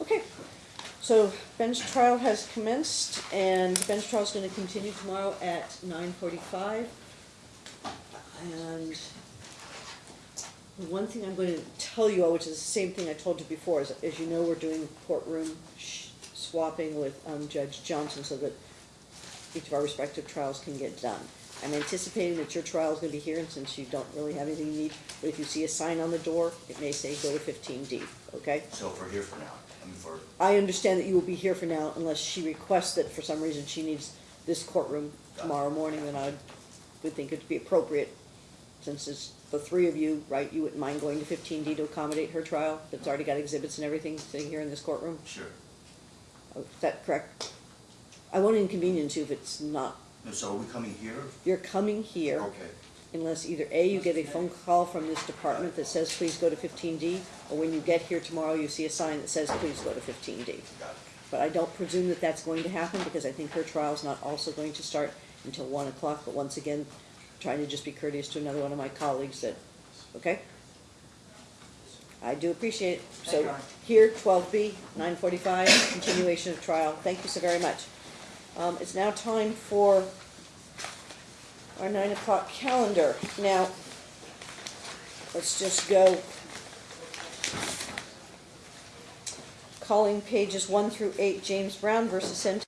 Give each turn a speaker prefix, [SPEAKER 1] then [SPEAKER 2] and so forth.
[SPEAKER 1] Okay, so bench trial has commenced, and bench trial is gonna continue tomorrow at nine forty-five. And the one thing I'm gonna tell you, all, which is the same thing I told you before, is, as you know, we're doing courtroom swapping with, um, Judge Johnson, so that each of our respective trials can get done. I'm anticipating that your trial is gonna be here, and since you don't really have anything you need, but if you see a sign on the door, it may say go to fifteen D, okay?
[SPEAKER 2] So if we're here for now, I mean, for,
[SPEAKER 1] I understand that you will be here for now unless she requests that for some reason she needs this courtroom tomorrow morning, then I would think it'd be appropriate, since it's the three of you, right, you wouldn't mind going to fifteen D to accommodate her trial, that's already got exhibits and everything sitting here in this courtroom?
[SPEAKER 2] sure.
[SPEAKER 1] Oh, Is that correct? I won't inconvenience you if it's not.
[SPEAKER 2] So are we coming here?
[SPEAKER 1] You're coming here
[SPEAKER 2] Okay,
[SPEAKER 1] unless either A, you get a phone call from this department that says, please go to fifteen D, or when you get here tomorrow, you see a sign that says, please go to fifteen D.
[SPEAKER 2] got it.
[SPEAKER 1] But I don't presume that that's going to happen, because I think her trial's not also going to start until one o'clock, but once again, trying to just be courteous to another one of my colleagues that, okay? I do appreciate it. So, here, twelve B, nine forty-five, continuation of trial. Thank you so very much. Um, it's now time for our nine o'clock calendar. Now, let's just go calling pages one through eight, James Brown versus Centennial